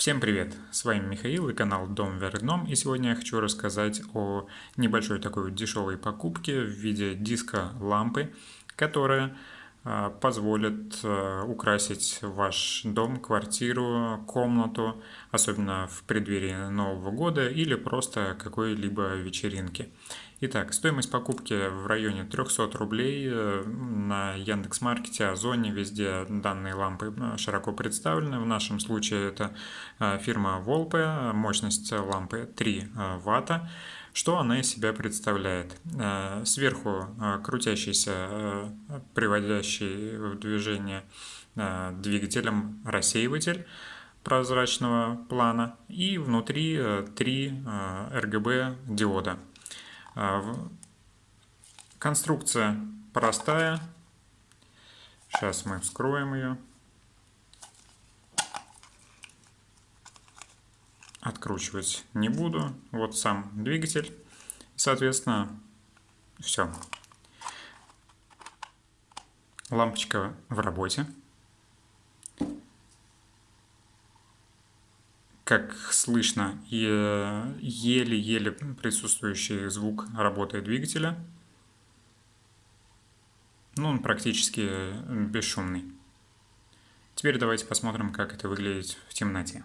Всем привет! С вами Михаил и канал Дом вверх и сегодня я хочу рассказать о небольшой такой дешевой покупке в виде диска лампы, которая а, позволит а, украсить ваш дом, квартиру, комнату, особенно в преддверии Нового года или просто какой-либо вечеринки. Итак, стоимость покупки в районе 300 рублей э, на Яндекс.Маркете, Озоне, везде данные лампы э, широко представлены. В нашем случае это э, фирма Volpe, мощность лампы 3 ватта. Что она из себя представляет? Сверху крутящийся, приводящий в движение двигателем рассеиватель прозрачного плана и внутри три RGB диода. А, конструкция простая. Сейчас мы вскроем ее. Откручивать не буду. Вот сам двигатель. Соответственно, все. Лампочка в работе. Как слышно, еле-еле присутствующий звук работы двигателя. Ну, он практически бесшумный. Теперь давайте посмотрим, как это выглядит в темноте.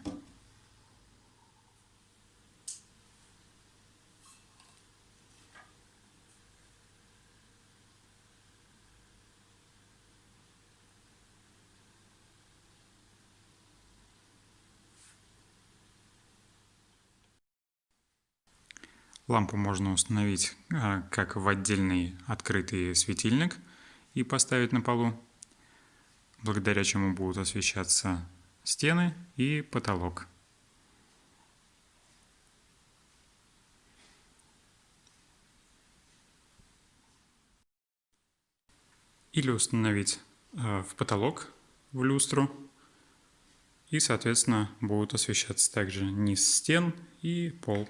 Лампу можно установить а, как в отдельный открытый светильник и поставить на полу, благодаря чему будут освещаться стены и потолок. Или установить а, в потолок, в люстру, и, соответственно, будут освещаться также низ стен и пол.